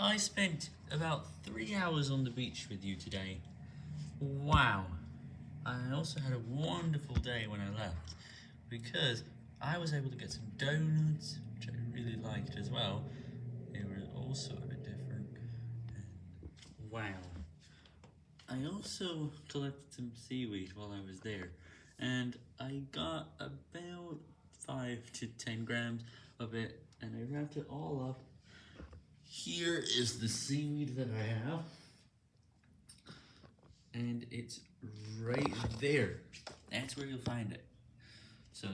I spent about three hours on the beach with you today. Wow. I also had a wonderful day when I left because I was able to get some donuts, which I really liked as well. They were also a bit different. Wow. I also collected some seaweed while I was there, and I got about 5 to 10 grams of it, and I wrapped it all up. Here is the seaweed that I have, and it's right there. That's where you'll find it. So,